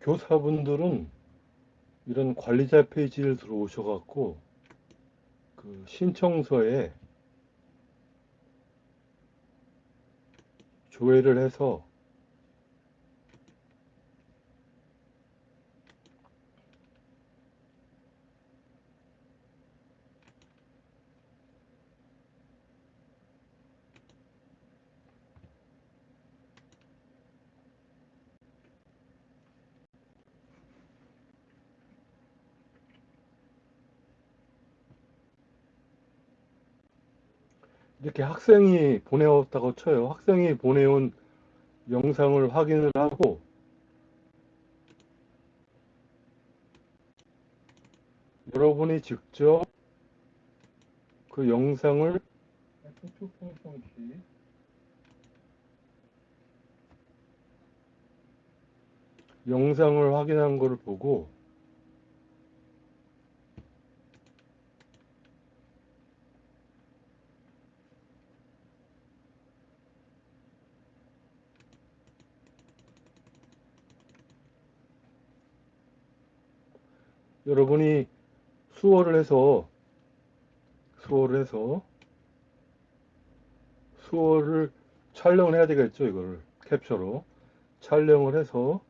교사분들은 이런 관리자 페이지를 들어오셔갖고 그 신청서에 조회를 해서 이렇게 학생이 보내왔다고 쳐요. 학생이 보내온 영상을 확인을 하고 여러분이 직접 그 영상을 영상을 확인한 것을 보고 여러분이 수어를 해서 수어를 해서 수어를 촬영을 해야 되겠죠 이거를. 캡처로. 촬영을 해서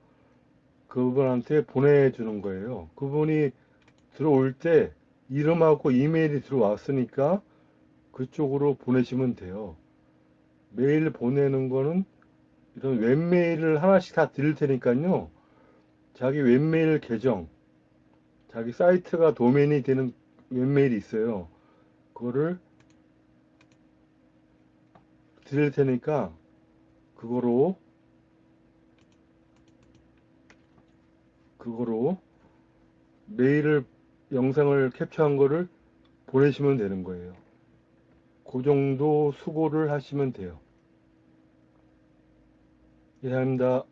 그분한테 보내주는 거예요. 그분이 들어올 때 이름하고 이메일이 들어왔으니까 그쪽으로 보내시면 돼요. 메일 보내는 거는 이런 웹메일을 하나씩 다 드릴 테니까요. 자기 웹메일 계정 자기 사이트가 도메인이 되는 웹메일이 있어요. 그거를 드릴 테니까 그거로 그거로 메일을 영상을 캡처한 거를 보내시면 되는 거예요. 그 정도 수고를 하시면 돼요. 이상입니다.